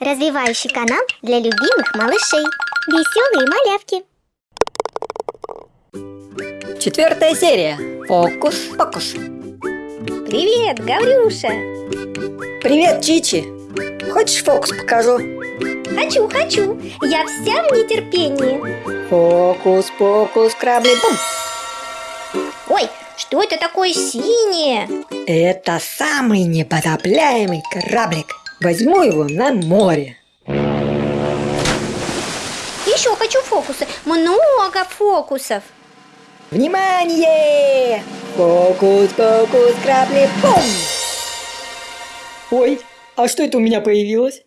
Развивающий канал для любимых малышей. Веселые малявки. Четвертая серия. Фокус-покус. Привет, Гаврюша. Привет, Чичи. Хочешь фокус покажу? Хочу, хочу. Я вся в нетерпении. Фокус-покус, крабли, бум. Ой, что это такое синее? Это самый непотопляемый кораблик. Возьму его на море. Еще хочу фокусы. Много фокусов. Внимание! Фокус-покус, крабли, бум! Ой, а что это у меня появилось?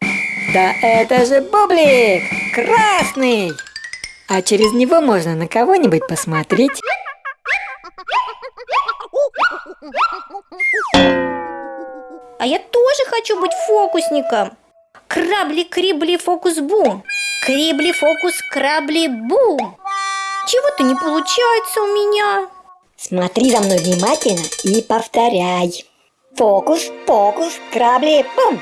Да это же бублик! Красный! А через него можно на кого-нибудь посмотреть. А я тоже хочу быть фокусником. Крабли-крибли фокус-бум. Крибли-фокус-крабли-бум. Чего-то не получается у меня. Смотри за мной внимательно и повторяй. Фокус, фокус, крабли, бум!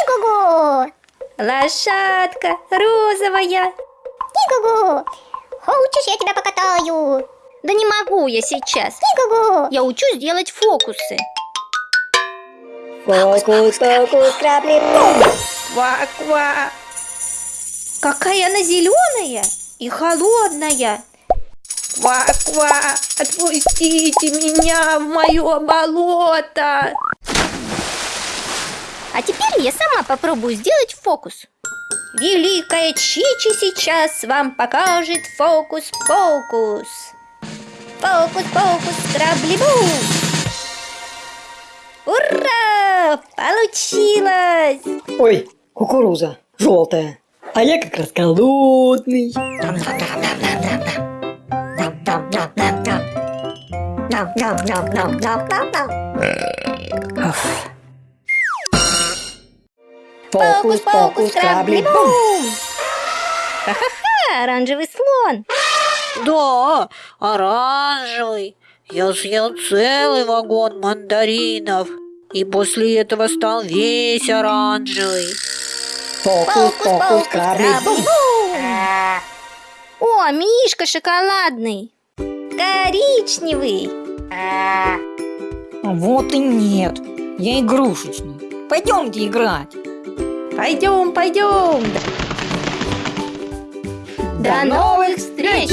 Игугу! Лошадка розовая. Игугу! Хочешь, я тебя покатаю? Да не могу я сейчас. Игугу! Я учусь делать фокусы. Фокус, фокус, крабли! Ква-ква! Какая она зеленая и холодная. Ква-ква! Отпустите меня в мое болото! А теперь я сама попробую сделать фокус. Великая Чичи сейчас вам покажет фокус-покус. Фокус-покус, крабли-бу! Ура! Получилось! Ой, кукуруза, желтая. А я как раз голодный. Уф. Фокус, фокус, крабли, бум! Ха-ха-ха, оранжевый слон! Да, оранжевый. Я съел целый вагон мандаринов. И после этого стал весь оранжевый. Фокус, фокус, крабли! О, Мишка шоколадный! Коричневый! Вот и нет. Я игрушечный. Пойдемте играть. Пойдем, пойдем! До новых встреч!